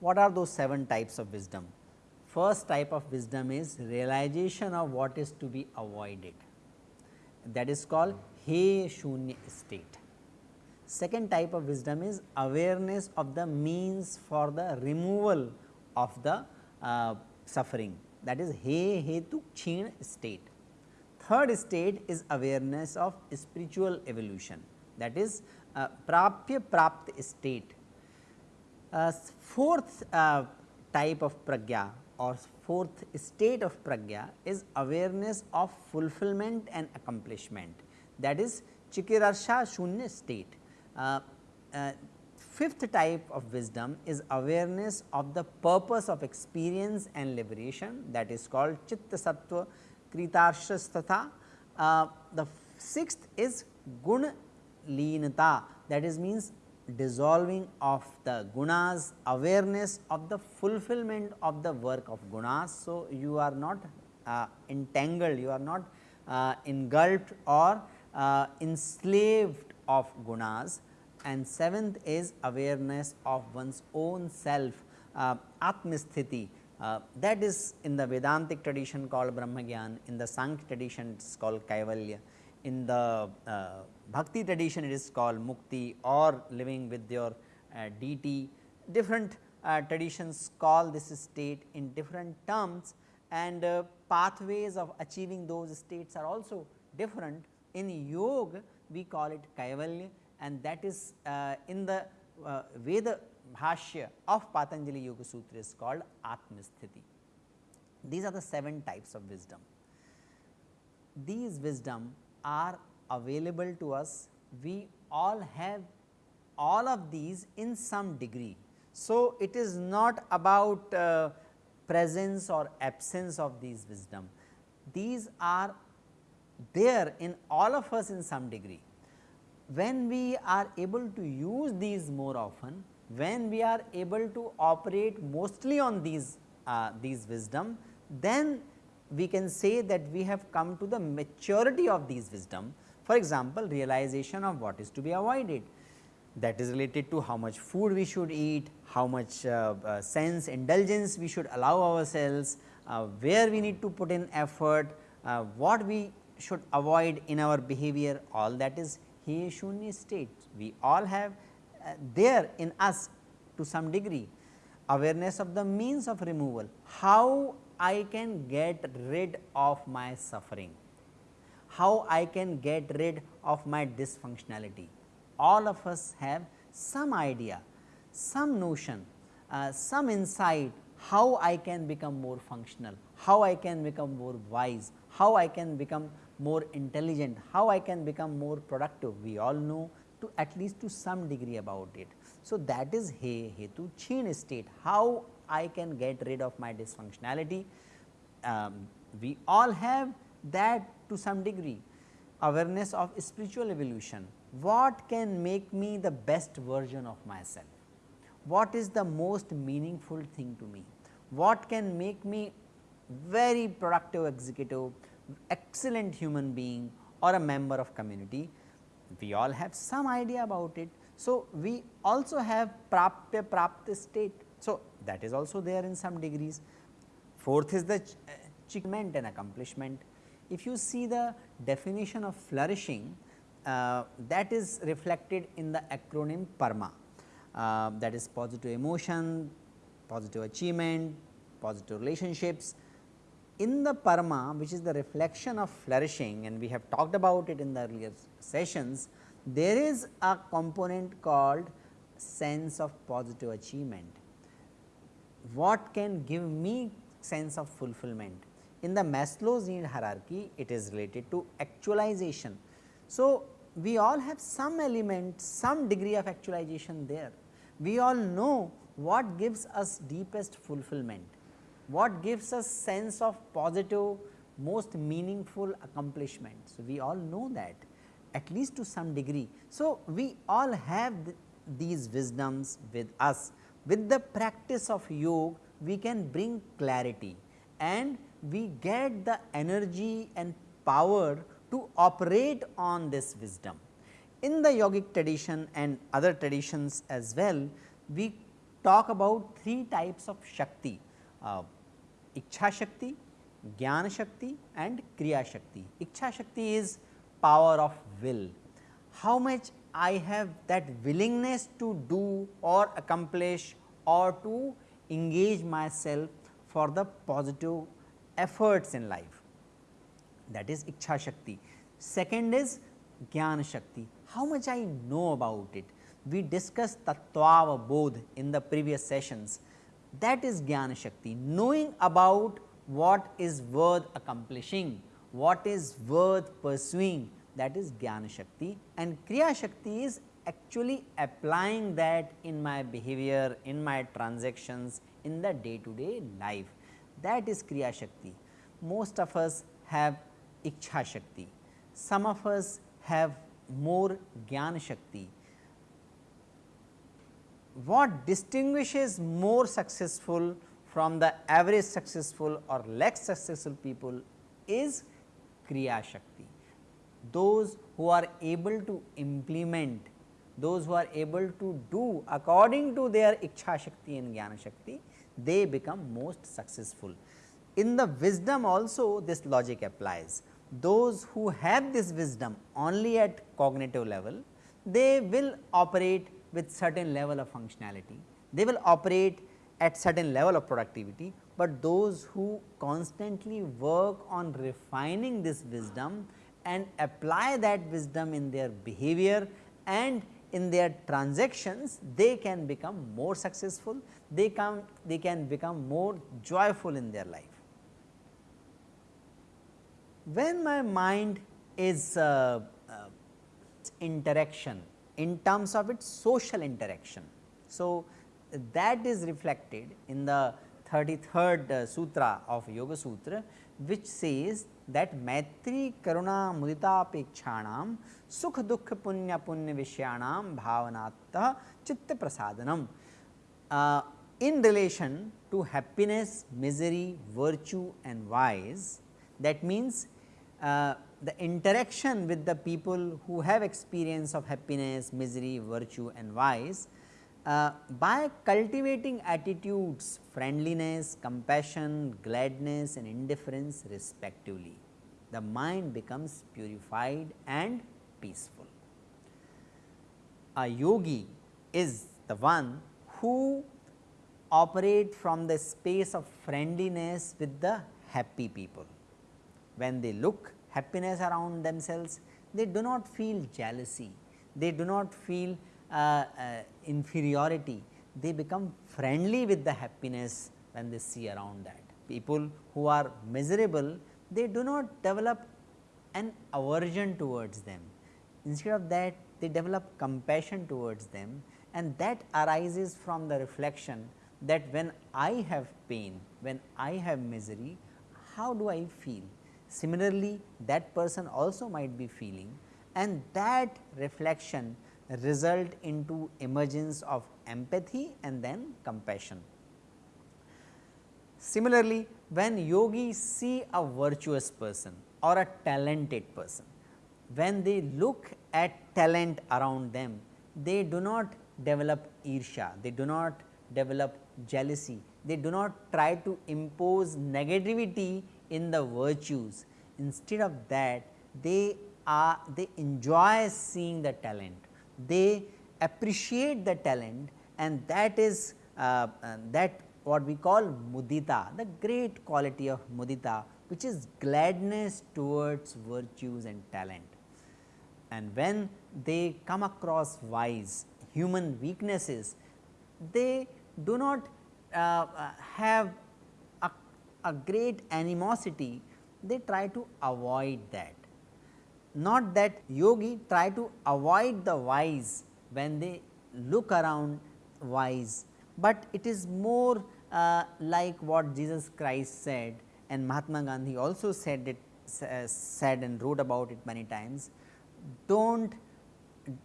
What are those 7 types of wisdom? First type of wisdom is realization of what is to be avoided that is called he shunya state. Second type of wisdom is awareness of the means for the removal of the uh, suffering that is he hetu chin state. Third state is awareness of spiritual evolution that is uh, prapya prapt state. Uh, fourth uh, type of pragya or fourth state of pragya is awareness of fulfillment and accomplishment that is chikirsha shunya state. Uh, uh, fifth type of wisdom is awareness of the purpose of experience and liberation that is called chitta sattva kritarthata. Uh, the sixth is guna leenata that is means dissolving of the gunas, awareness of the fulfillment of the work of gunas. So, you are not uh, entangled, you are not uh, engulfed or uh, enslaved of gunas. And seventh is awareness of one's own self uh, atmasthiti uh, that is in the Vedantic tradition called Brahmagyan, in the Sankhya tradition it is called Kaivalya, in the uh, Bhakti tradition it is called Mukti or living with your uh, deity. Different uh, traditions call this state in different terms. And uh, pathways of achieving those states are also different. In yoga we call it Kaivalya and that is uh, in the uh, Vyasa Bhashya of Patanjali Yoga Sutra is called Atmasthiti. These are the 7 types of wisdom. These wisdom are available to us, we all have all of these in some degree. So, it is not about uh, presence or absence of these wisdom, these are there in all of us in some degree. When we are able to use these more often, when we are able to operate mostly on these, uh, these wisdom, then we can say that we have come to the maturity of these wisdom. For example, realization of what is to be avoided that is related to how much food we should eat, how much uh, uh, sense indulgence we should allow ourselves, uh, where we need to put in effort, uh, what we should avoid in our behavior all that is he shunya state. We all have uh, there in us to some degree awareness of the means of removal, how I can get rid of my suffering, how I can get rid of my dysfunctionality. All of us have some idea, some notion, uh, some insight how I can become more functional, how I can become more wise, how I can become more intelligent, how I can become more productive. We all know to at least to some degree about it. So, that is he hetu chin state, how I can get rid of my dysfunctionality. Um, we all have that to some degree awareness of spiritual evolution. What can make me the best version of myself? What is the most meaningful thing to me? What can make me very productive executive, excellent human being or a member of community? We all have some idea about it. So, we also have prapya prapta state. So, that is also there in some degrees. Fourth is the achievement and accomplishment. If you see the definition of flourishing uh, that is reflected in the acronym PERMA uh, that is positive emotion, positive achievement, positive relationships. In the PERMA which is the reflection of flourishing and we have talked about it in the earlier sessions, there is a component called sense of positive achievement. What can give me sense of fulfillment? In the Maslow's need hierarchy, it is related to actualization. So, we all have some element, some degree of actualization there. We all know what gives us deepest fulfillment, what gives us sense of positive, most meaningful accomplishment. So, we all know that at least to some degree. So, we all have th these wisdoms with us, with the practice of yoga we can bring clarity and we get the energy and power to operate on this wisdom. In the yogic tradition and other traditions as well, we talk about three types of Shakti, uh, Ichha Shakti, Jnana Shakti and Kriya Shakti. Ichha Shakti is power of will, how much I have that willingness to do or accomplish or to engage myself for the positive efforts in life that is Ichha Shakti. Second is Jnana Shakti, how much I know about it. We discussed Tattva Bodh in the previous sessions that is Jnana Shakti, knowing about what is worth accomplishing, what is worth pursuing that is Jnana Shakti and Kriya Shakti is actually applying that in my behavior, in my transactions, in the day to day life that is Kriya Shakti. Most of us have Ichha Shakti, some of us have more Jnana Shakti. What distinguishes more successful from the average successful or less successful people is Kriya Shakti. Those who are able to implement, those who are able to do according to their Ichha Shakti and Jnana Shakti, they become most successful. In the wisdom also this logic applies. Those who have this wisdom only at cognitive level, they will operate with certain level of functionality. They will operate at certain level of productivity, but those who constantly work on refining this wisdom and apply that wisdom in their behavior and in their transactions, they can become more successful, they can, they can become more joyful in their life. When my mind is uh, uh, interaction in terms of its social interaction. So, that is reflected in the 33rd uh, sutra of Yoga Sutra which says that Maitri Karuna Muditopekshanam Sukha Dukha Punya Punya Vishayanam Bhavanatah Chitta Prasadanam. Uh, in relation to happiness, misery, virtue and vice that means uh, the interaction with the people who have experience of happiness, misery, virtue and vice uh, by cultivating attitudes friendliness, compassion, gladness and indifference respectively, the mind becomes purified and peaceful. A yogi is the one who operate from the space of friendliness with the happy people. When they look happiness around themselves, they do not feel jealousy, they do not feel uh, uh, inferiority, they become friendly with the happiness when they see around that. People who are miserable, they do not develop an aversion towards them. Instead of that, they develop compassion towards them and that arises from the reflection that when I have pain, when I have misery, how do I feel? Similarly, that person also might be feeling and that reflection result into emergence of empathy and then compassion. Similarly, when yogis see a virtuous person or a talented person, when they look at talent around them, they do not develop irsha, they do not develop jealousy, they do not try to impose negativity in the virtues. Instead of that, they are they enjoy seeing the talent they appreciate the talent and that is uh, uh, that what we call mudita, the great quality of mudita which is gladness towards virtues and talent. And when they come across vice, human weaknesses, they do not uh, uh have a great animosity, they try to avoid that not that yogi try to avoid the wise when they look around wise, but it is more uh, like what Jesus Christ said and Mahatma Gandhi also said it uh, said and wrote about it many times. Do not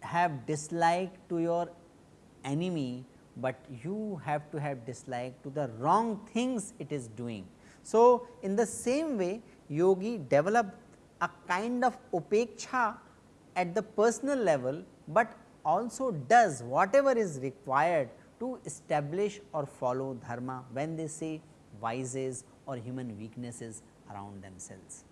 have dislike to your enemy but you have to have dislike to the wrong things it is doing. So, in the same way yogi develop a kind of upeksha at the personal level, but also does whatever is required to establish or follow dharma when they say vices or human weaknesses around themselves.